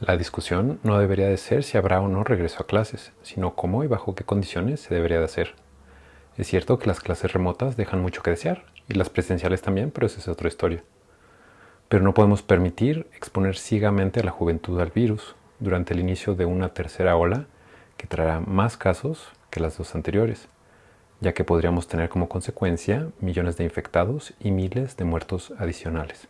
La discusión no debería de ser si habrá o no regreso a clases, sino cómo y bajo qué condiciones se debería de hacer. Es cierto que las clases remotas dejan mucho que desear, y las presenciales también, pero esa es otra historia. Pero no podemos permitir exponer ciegamente a la juventud al virus durante el inicio de una tercera ola que traerá más casos que las dos anteriores, ya que podríamos tener como consecuencia millones de infectados y miles de muertos adicionales.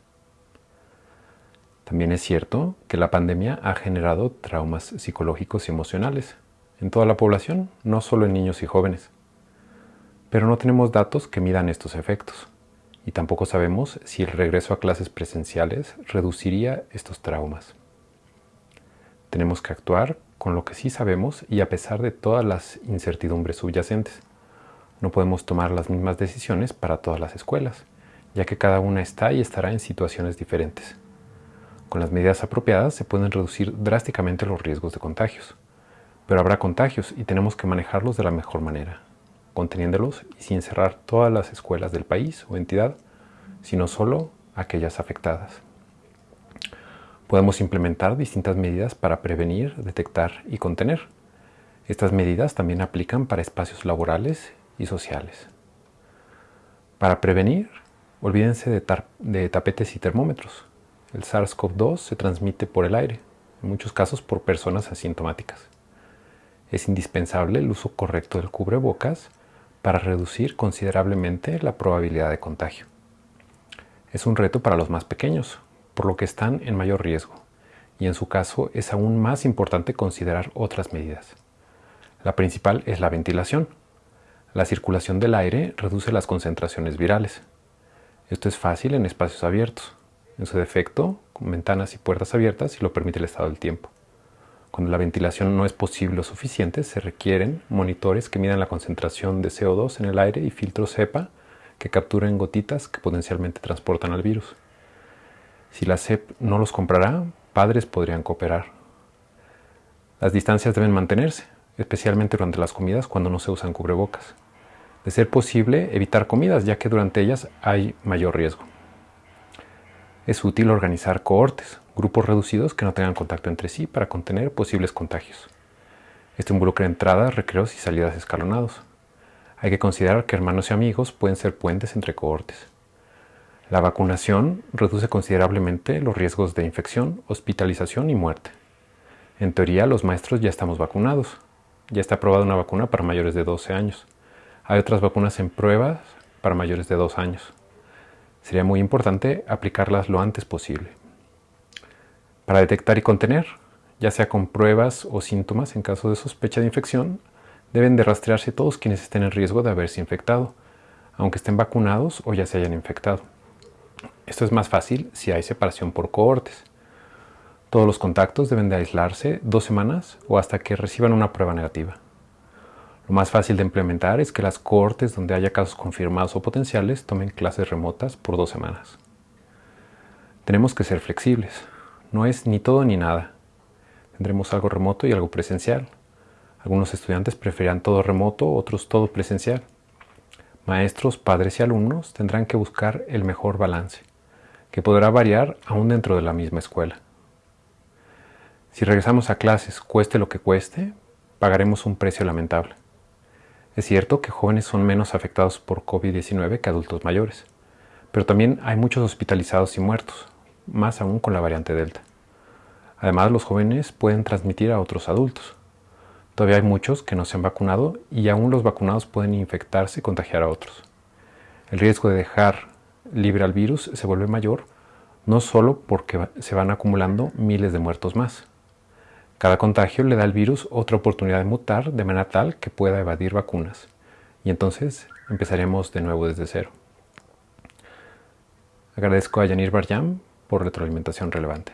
También es cierto que la pandemia ha generado traumas psicológicos y emocionales en toda la población, no solo en niños y jóvenes. Pero no tenemos datos que midan estos efectos y tampoco sabemos si el regreso a clases presenciales reduciría estos traumas. Tenemos que actuar con lo que sí sabemos y a pesar de todas las incertidumbres subyacentes. No podemos tomar las mismas decisiones para todas las escuelas, ya que cada una está y estará en situaciones diferentes. Con las medidas apropiadas se pueden reducir drásticamente los riesgos de contagios. Pero habrá contagios y tenemos que manejarlos de la mejor manera, conteniéndolos y sin cerrar todas las escuelas del país o entidad, sino solo aquellas afectadas. Podemos implementar distintas medidas para prevenir, detectar y contener. Estas medidas también aplican para espacios laborales y sociales. Para prevenir, olvídense de, de tapetes y termómetros. El SARS-CoV-2 se transmite por el aire, en muchos casos por personas asintomáticas. Es indispensable el uso correcto del cubrebocas para reducir considerablemente la probabilidad de contagio. Es un reto para los más pequeños, por lo que están en mayor riesgo, y en su caso es aún más importante considerar otras medidas. La principal es la ventilación. La circulación del aire reduce las concentraciones virales. Esto es fácil en espacios abiertos, en su defecto, con ventanas y puertas abiertas si lo permite el estado del tiempo. Cuando la ventilación no es posible o suficiente, se requieren monitores que midan la concentración de CO2 en el aire y filtros CEPA que capturen gotitas que potencialmente transportan al virus. Si la CEP no los comprará, padres podrían cooperar. Las distancias deben mantenerse, especialmente durante las comidas cuando no se usan cubrebocas. De ser posible, evitar comidas, ya que durante ellas hay mayor riesgo es útil organizar cohortes, grupos reducidos que no tengan contacto entre sí para contener posibles contagios. Esto involucra entradas, recreos y salidas escalonados. Hay que considerar que hermanos y amigos pueden ser puentes entre cohortes. La vacunación reduce considerablemente los riesgos de infección, hospitalización y muerte. En teoría, los maestros ya estamos vacunados. Ya está aprobada una vacuna para mayores de 12 años. Hay otras vacunas en pruebas para mayores de 2 años. Sería muy importante aplicarlas lo antes posible. Para detectar y contener, ya sea con pruebas o síntomas en caso de sospecha de infección, deben de rastrearse todos quienes estén en riesgo de haberse infectado, aunque estén vacunados o ya se hayan infectado. Esto es más fácil si hay separación por cohortes. Todos los contactos deben de aislarse dos semanas o hasta que reciban una prueba negativa. Lo más fácil de implementar es que las cortes donde haya casos confirmados o potenciales tomen clases remotas por dos semanas. Tenemos que ser flexibles. No es ni todo ni nada. Tendremos algo remoto y algo presencial. Algunos estudiantes preferirán todo remoto, otros todo presencial. Maestros, padres y alumnos tendrán que buscar el mejor balance, que podrá variar aún dentro de la misma escuela. Si regresamos a clases, cueste lo que cueste, pagaremos un precio lamentable. Es cierto que jóvenes son menos afectados por COVID-19 que adultos mayores, pero también hay muchos hospitalizados y muertos, más aún con la variante Delta. Además, los jóvenes pueden transmitir a otros adultos. Todavía hay muchos que no se han vacunado y aún los vacunados pueden infectarse y contagiar a otros. El riesgo de dejar libre al virus se vuelve mayor no solo porque se van acumulando miles de muertos más, cada contagio le da al virus otra oportunidad de mutar de manera tal que pueda evadir vacunas. Y entonces empezaremos de nuevo desde cero. Agradezco a Yanir Barjam por retroalimentación relevante.